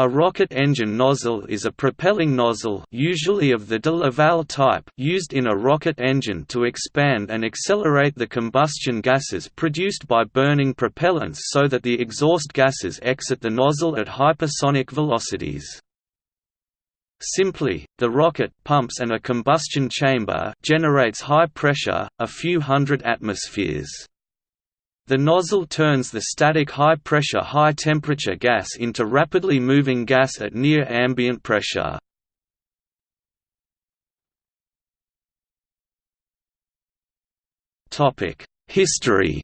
A rocket engine nozzle is a propelling nozzle usually of the de Laval type used in a rocket engine to expand and accelerate the combustion gases produced by burning propellants so that the exhaust gases exit the nozzle at hypersonic velocities. Simply, the rocket pumps and a combustion chamber generates high pressure, a few hundred atmospheres. The nozzle turns the static high-pressure high-temperature gas into rapidly moving gas at near ambient pressure. History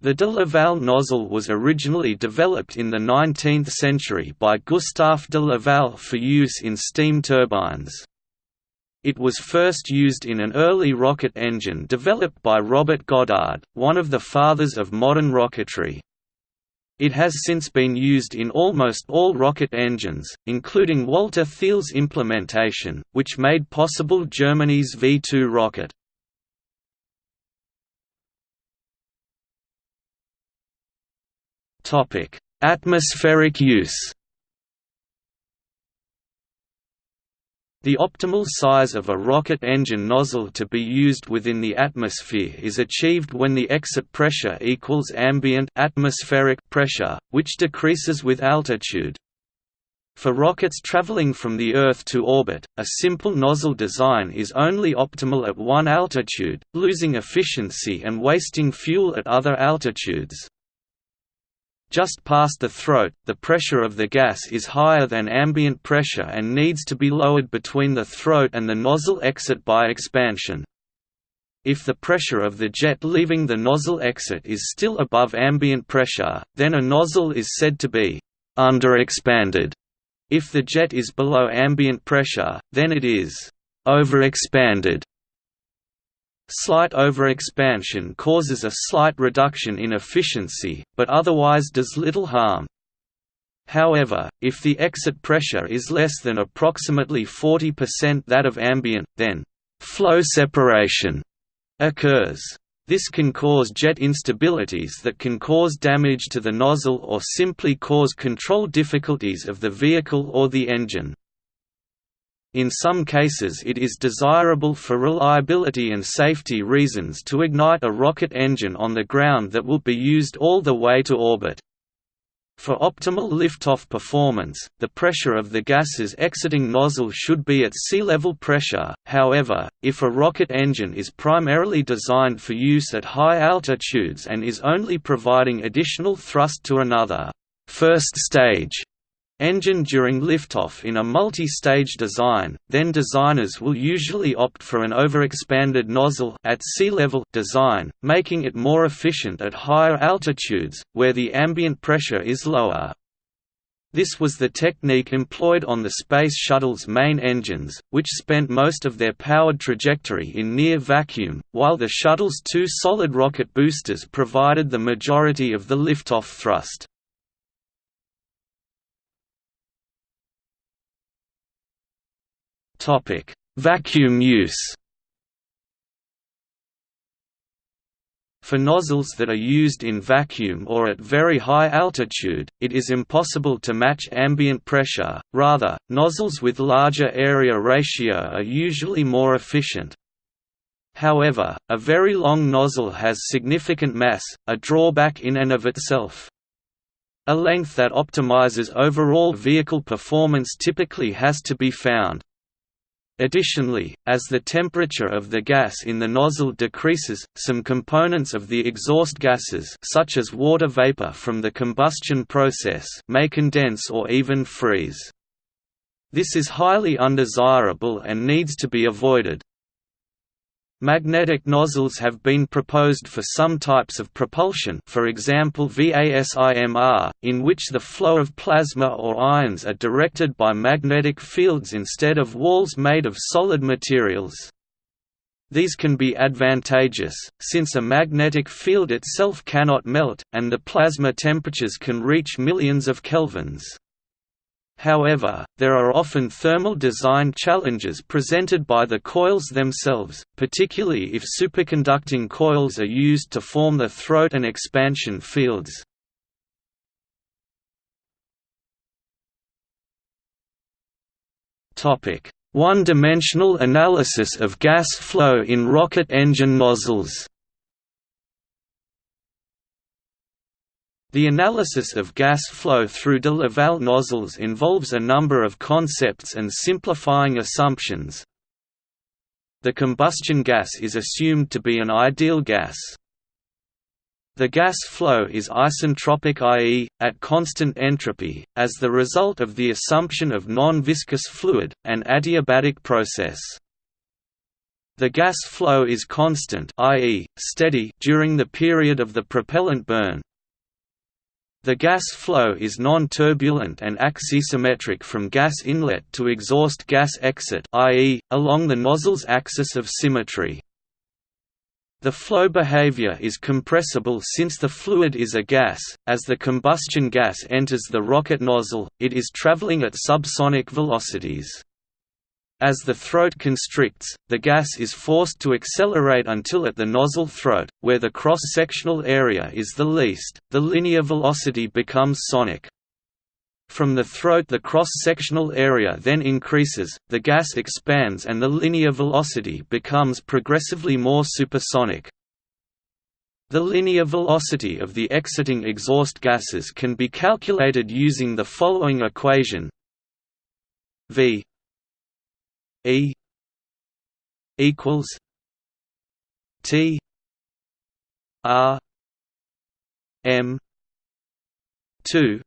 The de Laval nozzle was originally developed in the 19th century by Gustave de Laval for use in steam turbines. It was first used in an early rocket engine developed by Robert Goddard, one of the fathers of modern rocketry. It has since been used in almost all rocket engines, including Walter Thiel's implementation, which made possible Germany's V-2 rocket. Atmospheric use The optimal size of a rocket engine nozzle to be used within the atmosphere is achieved when the exit pressure equals ambient atmospheric pressure, which decreases with altitude. For rockets traveling from the Earth to orbit, a simple nozzle design is only optimal at one altitude, losing efficiency and wasting fuel at other altitudes. Just past the throat, the pressure of the gas is higher than ambient pressure and needs to be lowered between the throat and the nozzle exit by expansion. If the pressure of the jet leaving the nozzle exit is still above ambient pressure, then a nozzle is said to be underexpanded. If the jet is below ambient pressure, then it is overexpanded. Slight overexpansion causes a slight reduction in efficiency, but otherwise does little harm. However, if the exit pressure is less than approximately 40% that of ambient, then flow separation occurs. This can cause jet instabilities that can cause damage to the nozzle or simply cause control difficulties of the vehicle or the engine. In some cases it is desirable for reliability and safety reasons to ignite a rocket engine on the ground that will be used all the way to orbit. For optimal liftoff performance, the pressure of the gases exiting nozzle should be at sea level pressure, however, if a rocket engine is primarily designed for use at high altitudes and is only providing additional thrust to another first stage engine during liftoff in a multi-stage design, then designers will usually opt for an overexpanded nozzle at sea level design, making it more efficient at higher altitudes, where the ambient pressure is lower. This was the technique employed on the Space Shuttle's main engines, which spent most of their powered trajectory in near vacuum, while the shuttle's two solid rocket boosters provided the majority of the liftoff thrust. Topic: Vacuum use. For nozzles that are used in vacuum or at very high altitude, it is impossible to match ambient pressure, rather, nozzles with larger area ratio are usually more efficient. However, a very long nozzle has significant mass, a drawback in and of itself. A length that optimizes overall vehicle performance typically has to be found. Additionally, as the temperature of the gas in the nozzle decreases, some components of the exhaust gases such as water vapor from the combustion process may condense or even freeze. This is highly undesirable and needs to be avoided. Magnetic nozzles have been proposed for some types of propulsion for example VASIMR, in which the flow of plasma or ions are directed by magnetic fields instead of walls made of solid materials. These can be advantageous, since a magnetic field itself cannot melt, and the plasma temperatures can reach millions of kelvins. However, there are often thermal design challenges presented by the coils themselves, particularly if superconducting coils are used to form the throat and expansion fields. One-dimensional analysis of gas flow in rocket engine nozzles The analysis of gas flow through de Laval nozzles involves a number of concepts and simplifying assumptions. The combustion gas is assumed to be an ideal gas. The gas flow is isentropic i.e., at constant entropy, as the result of the assumption of non-viscous fluid, an adiabatic process. The gas flow is constant i.e., steady during the period of the propellant burn, the gas flow is non-turbulent and axisymmetric from gas inlet to exhaust gas exit i.e., along the nozzle's axis of symmetry. The flow behavior is compressible since the fluid is a gas. As the combustion gas enters the rocket nozzle, it is traveling at subsonic velocities. As the throat constricts, the gas is forced to accelerate until at the nozzle throat, where the cross-sectional area is the least, the linear velocity becomes sonic. From the throat the cross-sectional area then increases, the gas expands and the linear velocity becomes progressively more supersonic. The linear velocity of the exiting exhaust gases can be calculated using the following equation v E equals T R M two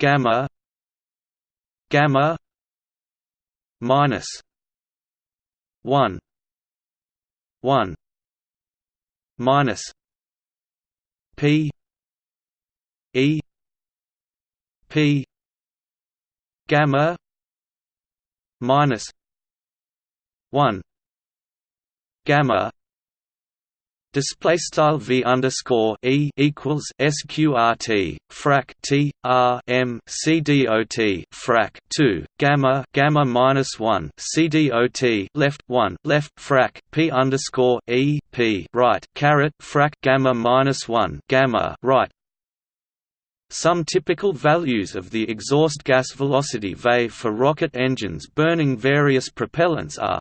gamma gamma minus one one minus P E P gamma minus one gamma Display style v underscore e equals sqrt frac t r m c dot frac two gamma gamma minus one c d o t left one left frac p underscore e p right caret frac gamma minus one gamma right some typical values of the exhaust gas velocity VE for rocket engines burning various propellants are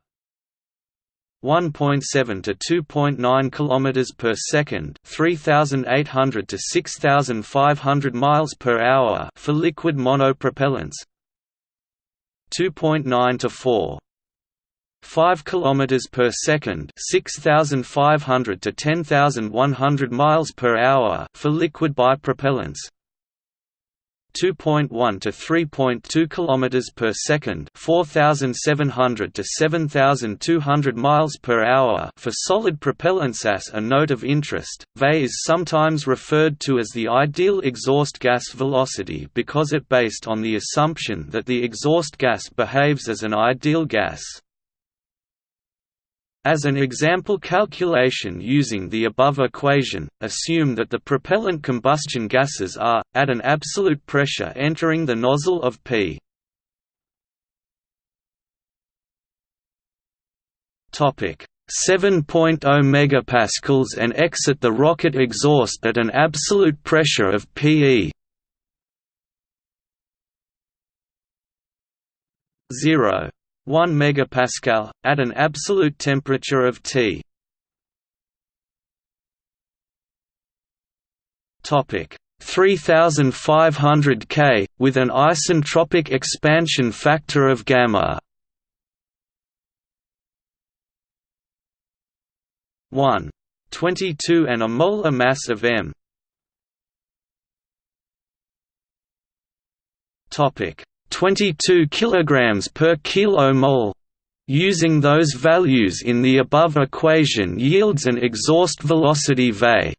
1.7 to 2.9 km per second, 3800 to 6500 miles per hour for liquid monopropellants. 2.9 to 4 5 km per second 6500 to 10100 miles per hour for liquid bipropellants 2.1 to 3.2 km per second, 4700 to 7200 miles per hour for solid propellants. As a note of interest, VE is sometimes referred to as the ideal exhaust gas velocity because it based on the assumption that the exhaust gas behaves as an ideal gas. As an example calculation using the above equation, assume that the propellant combustion gases are, at an absolute pressure entering the nozzle of P. Topic 7.0 megapascals and exit the rocket exhaust at an absolute pressure of PE 0. 1 megapascal at an absolute temperature of T. Topic 3500 K with an isentropic expansion factor of gamma. 1 22 and a molar mass of M. Topic 22 kg per kilomole. Using those values in the above equation yields an exhaust velocity V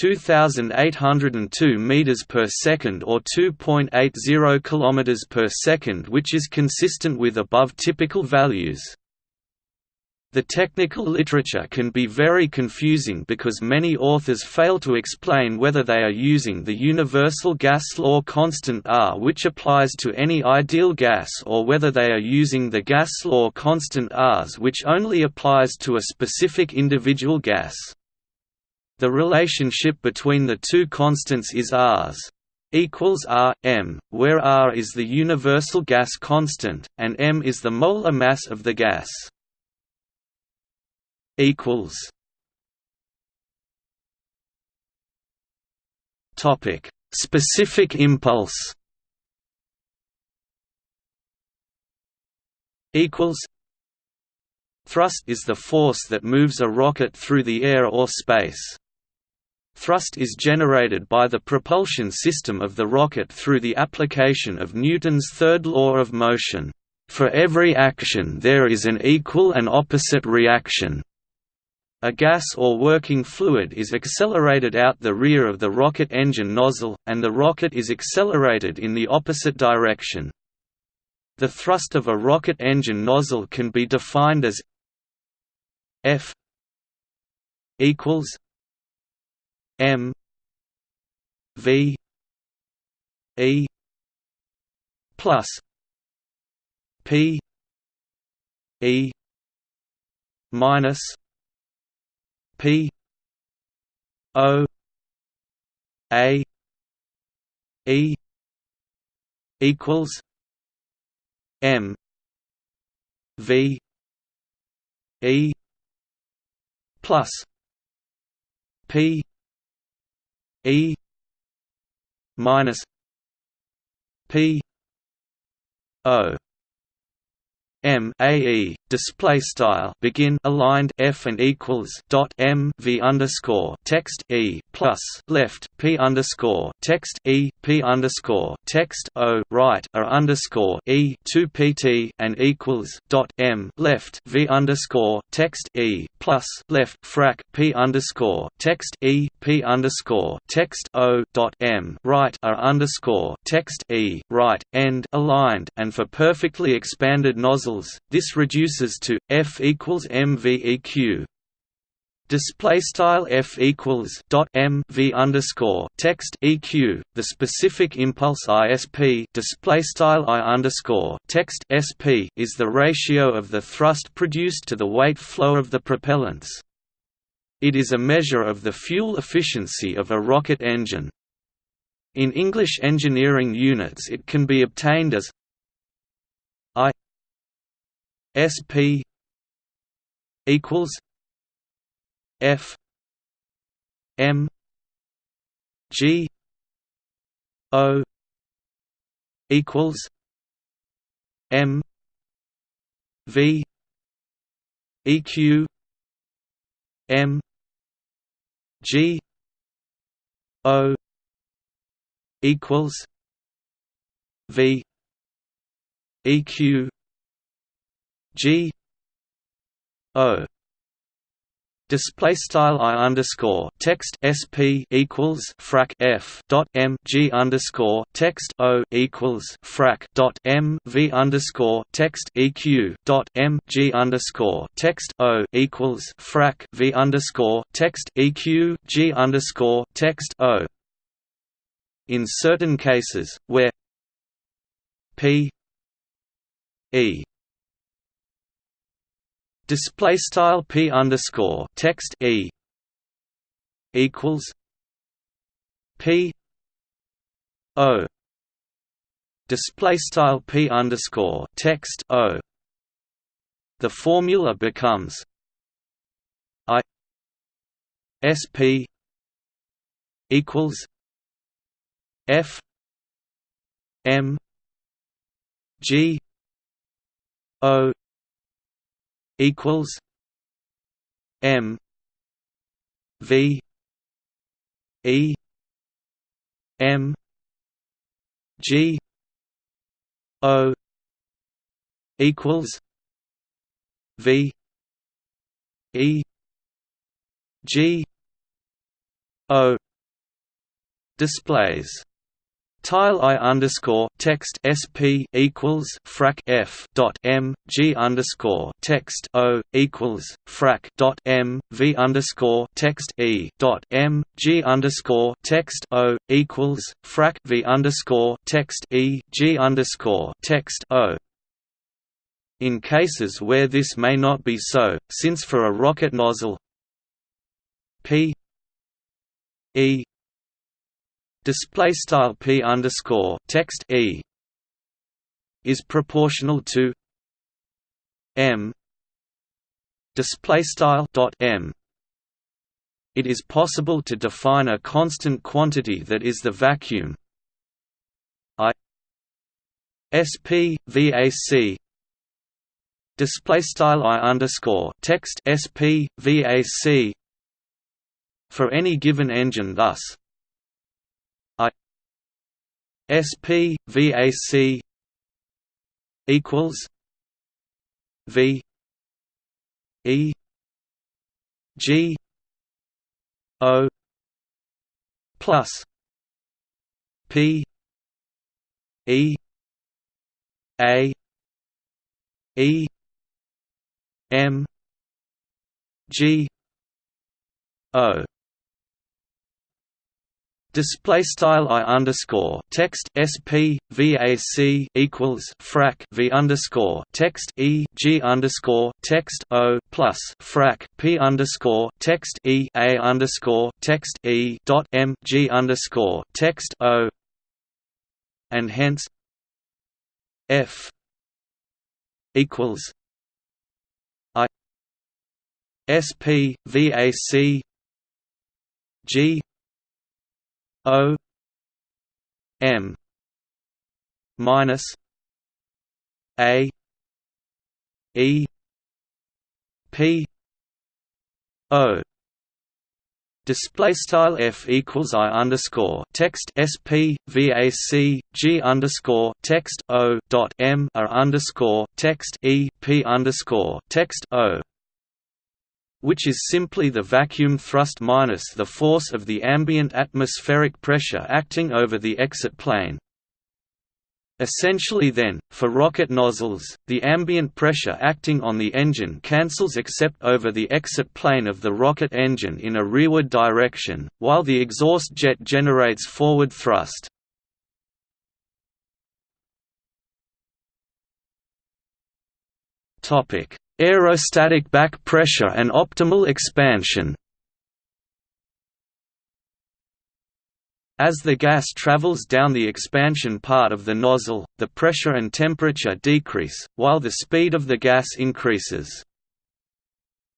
2802 meters per second or 2.80 kilometers per second which is consistent with above typical values the technical literature can be very confusing because many authors fail to explain whether they are using the universal gas law constant R which applies to any ideal gas or whether they are using the gas law constant Rs which only applies to a specific individual gas. The relationship between the two constants is Rs equals R m, where R is the universal gas constant and m is the molar mass of the gas. Equals. Topic: Specific impulse. Equals. Thrust is the force that moves a rocket through the air or space. Thrust is generated by the propulsion system of the rocket through the application of Newton's third law of motion. For every action there is an equal and opposite reaction. A gas or working fluid is accelerated out the rear of the rocket engine nozzle, and the rocket is accelerated in the opposite direction. The thrust of a rocket engine nozzle can be defined as F equals M V E plus P E minus P O A E equals M V E plus P E minus P O M A E display style begin aligned F and equals dot M V underscore text E plus left P underscore text E P underscore text O right are underscore E two PT and equals dot M left V underscore text E plus left frac P underscore text E P underscore text O dot M right are underscore text E right end aligned and for perfectly expanded nozzles this reduces to F equals MVEQ. Display style F equals dot M V underscore text EQ. The specific impulse ISP display style I underscore text SP is the ratio of the thrust produced to the weight flow of the propellants. It is a measure of the fuel efficiency of a rocket engine. In English engineering units it can be obtained as SP equals F M G O equals M V EQ M G O equals V EQ G O Display style I underscore text SP equals frac F dot M G underscore text O equals frac dot M V underscore text EQ dot M G underscore text O equals frac V underscore text EQ G underscore text O. In certain cases, where P E display style p underscore text e equals p o. Display style p underscore text o. The formula becomes i sp equals f m g o equals M V E M G O equals V E G O displays Tile I underscore text SP equals frac F dot M G underscore text O equals frac dot M V underscore text E dot M G underscore text O equals frac V underscore text E G underscore text O. In cases where this may not be so, since for a rocket nozzle P E display style p underscore text e is proportional to m display style dot m. It is possible to define a constant quantity that is the vacuum i sp vac display style i underscore text sp vac for any given engine thus sp vac equals v e g o plus p e a e M G O Display style I underscore text SP VAC equals frac V underscore text E G underscore text O plus frac P underscore text E A underscore text E dot M G underscore text O. And hence F equals SP VAC G O M minus A E P O. Display style f equals i underscore text sp vac g underscore text o dot m r underscore text e p underscore text o which is simply the vacuum thrust minus the force of the ambient atmospheric pressure acting over the exit plane. Essentially then, for rocket nozzles, the ambient pressure acting on the engine cancels except over the exit plane of the rocket engine in a rearward direction, while the exhaust jet generates forward thrust. Topic: Aerostatic back pressure and optimal expansion As the gas travels down the expansion part of the nozzle, the pressure and temperature decrease, while the speed of the gas increases.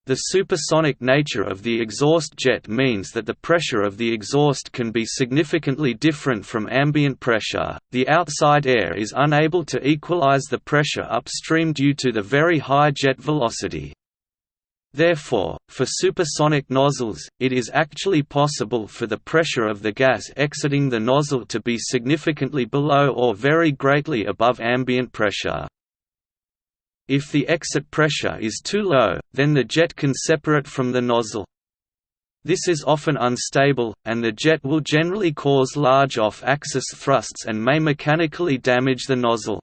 The supersonic nature of the exhaust jet means that the pressure of the exhaust can be significantly different from ambient pressure. The outside air is unable to equalize the pressure upstream due to the very high jet velocity. Therefore, for supersonic nozzles, it is actually possible for the pressure of the gas exiting the nozzle to be significantly below or very greatly above ambient pressure. If the exit pressure is too low, then the jet can separate from the nozzle. This is often unstable, and the jet will generally cause large off-axis thrusts and may mechanically damage the nozzle.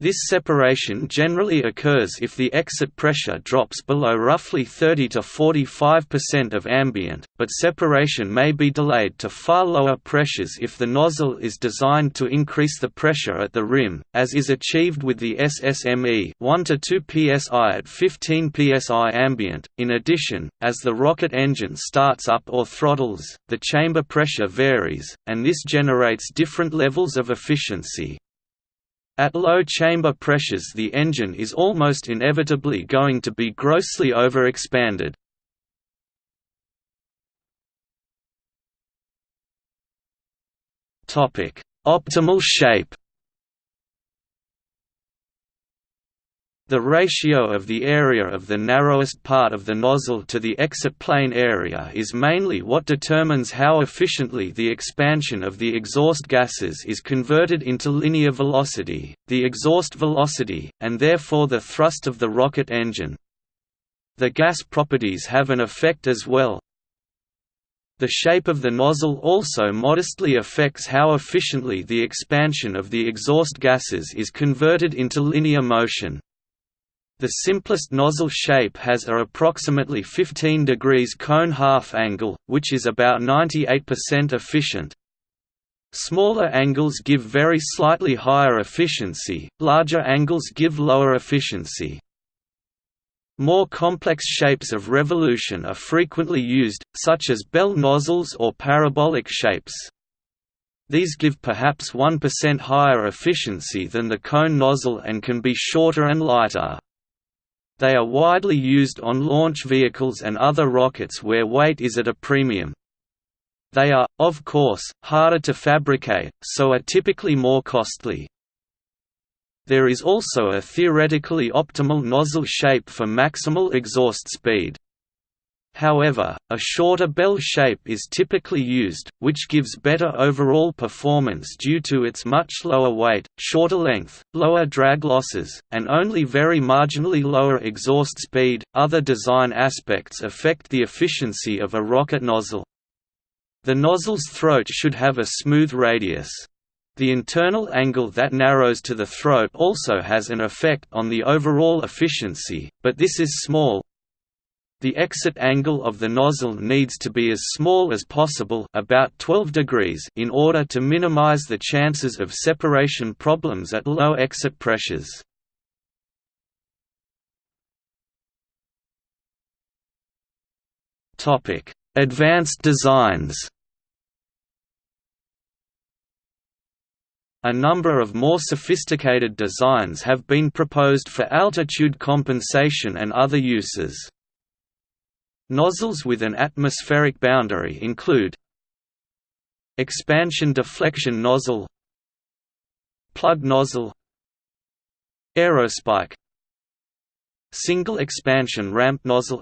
This separation generally occurs if the exit pressure drops below roughly 30 to 45% of ambient, but separation may be delayed to far lower pressures if the nozzle is designed to increase the pressure at the rim, as is achieved with the SSME 1 to 2 psi at 15 psi ambient. In addition, as the rocket engine starts up or throttles, the chamber pressure varies, and this generates different levels of efficiency. At low chamber pressures the engine is almost inevitably going to be grossly overexpanded. Optimal shape The ratio of the area of the narrowest part of the nozzle to the exit plane area is mainly what determines how efficiently the expansion of the exhaust gases is converted into linear velocity, the exhaust velocity, and therefore the thrust of the rocket engine. The gas properties have an effect as well. The shape of the nozzle also modestly affects how efficiently the expansion of the exhaust gases is converted into linear motion. The simplest nozzle shape has a approximately 15 degrees cone half angle, which is about 98% efficient. Smaller angles give very slightly higher efficiency, larger angles give lower efficiency. More complex shapes of revolution are frequently used, such as bell nozzles or parabolic shapes. These give perhaps 1% higher efficiency than the cone nozzle and can be shorter and lighter. They are widely used on launch vehicles and other rockets where weight is at a premium. They are, of course, harder to fabricate, so are typically more costly. There is also a theoretically optimal nozzle shape for maximal exhaust speed. However, a shorter bell shape is typically used, which gives better overall performance due to its much lower weight, shorter length, lower drag losses, and only very marginally lower exhaust speed. Other design aspects affect the efficiency of a rocket nozzle. The nozzle's throat should have a smooth radius. The internal angle that narrows to the throat also has an effect on the overall efficiency, but this is small, the exit angle of the nozzle needs to be as small as possible about 12 degrees in order to minimize the chances of separation problems at low exit pressures. Advanced designs A number of more sophisticated designs have been proposed for altitude compensation and other uses. Nozzles with an atmospheric boundary include Expansion deflection nozzle Plug nozzle Aerospike Single expansion ramp nozzle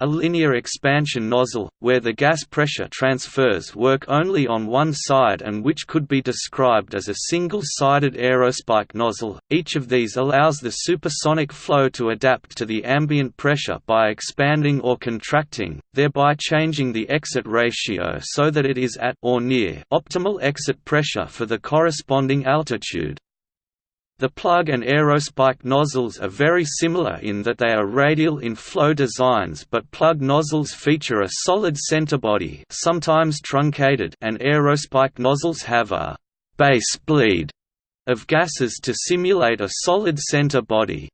a linear expansion nozzle, where the gas pressure transfers work only on one side and which could be described as a single-sided aerospike nozzle. Each of these allows the supersonic flow to adapt to the ambient pressure by expanding or contracting, thereby changing the exit ratio so that it is at or near optimal exit pressure for the corresponding altitude. The plug and aerospike nozzles are very similar in that they are radial in flow designs but plug nozzles feature a solid center body sometimes truncated and aerospike nozzles have a «base bleed» of gases to simulate a solid center body.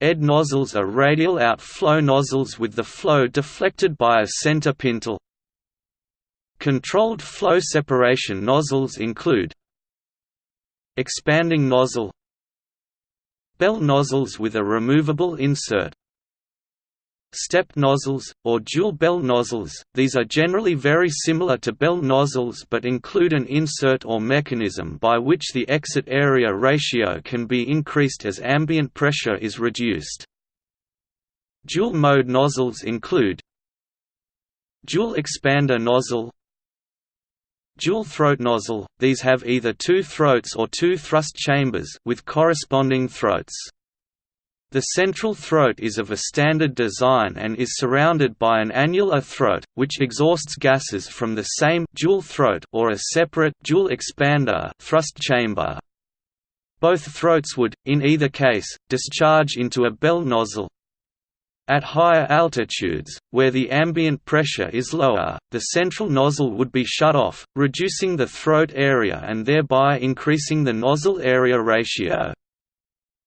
ED nozzles are radial outflow nozzles with the flow deflected by a center pintle. Controlled flow separation nozzles include Expanding nozzle Bell nozzles with a removable insert Step nozzles, or dual bell nozzles, these are generally very similar to bell nozzles but include an insert or mechanism by which the exit area ratio can be increased as ambient pressure is reduced. Dual-mode nozzles include Dual expander nozzle Dual throat nozzle, these have either two throats or two thrust chambers with corresponding throats. The central throat is of a standard design and is surrounded by an annular throat, which exhausts gases from the same dual throat or a separate dual expander thrust chamber. Both throats would, in either case, discharge into a bell nozzle, at higher altitudes, where the ambient pressure is lower, the central nozzle would be shut off, reducing the throat area and thereby increasing the nozzle area ratio.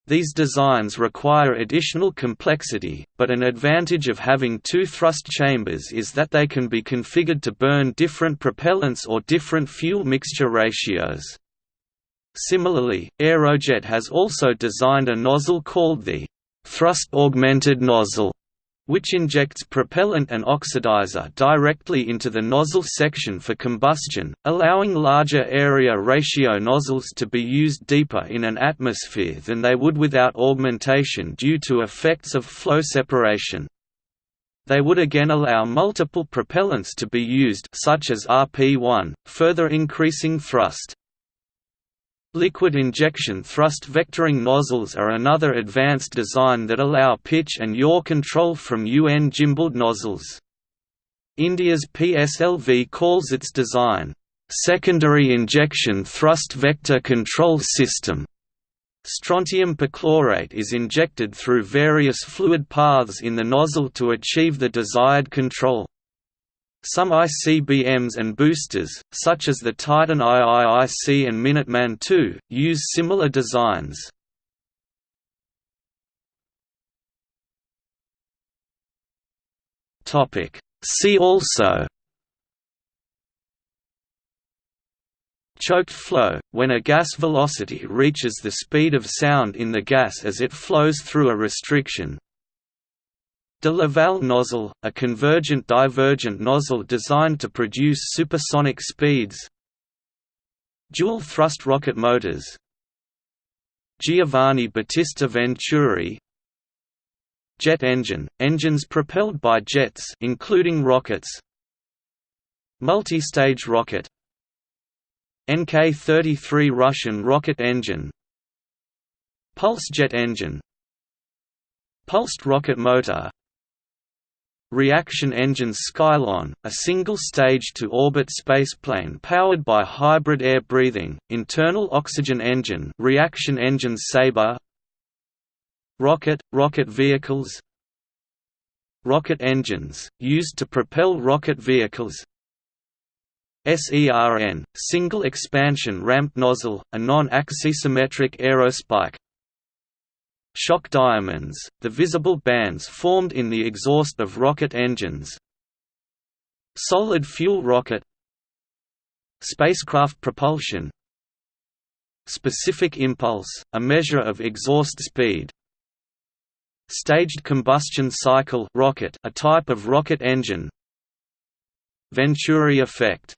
These designs require additional complexity, but an advantage of having two thrust chambers is that they can be configured to burn different propellants or different fuel mixture ratios. Similarly, Aerojet has also designed a nozzle called the thrust-augmented nozzle, which injects propellant and oxidizer directly into the nozzle section for combustion, allowing larger area ratio nozzles to be used deeper in an atmosphere than they would without augmentation due to effects of flow separation. They would again allow multiple propellants to be used such as RP1, further increasing thrust. Liquid injection thrust vectoring nozzles are another advanced design that allow pitch and yaw control from UN gimbaled nozzles. India's PSLV calls its design, "...secondary injection thrust vector control system." Strontium perchlorate is injected through various fluid paths in the nozzle to achieve the desired control. Some ICBMs and boosters, such as the Titan IIIC and Minuteman II, use similar designs. See also Choked flow, when a gas velocity reaches the speed of sound in the gas as it flows through a restriction. De Laval nozzle, a convergent-divergent nozzle designed to produce supersonic speeds. Dual thrust rocket motors. Giovanni Battista Venturi. Jet engine, engines propelled by jets including rockets. Multi-stage rocket. NK-33 Russian rocket engine. Pulse jet engine. Pulsed rocket motor Reaction engines Skylon, a single-stage to orbit spaceplane powered by hybrid air breathing, internal oxygen engine reaction engines Sabre Rocket, rocket vehicles Rocket engines, used to propel rocket vehicles SERN, single expansion ramp nozzle, a non-axisymmetric aerospike Shock diamonds, the visible bands formed in the exhaust of rocket engines Solid fuel rocket Spacecraft propulsion Specific impulse, a measure of exhaust speed Staged combustion cycle rocket, a type of rocket engine Venturi effect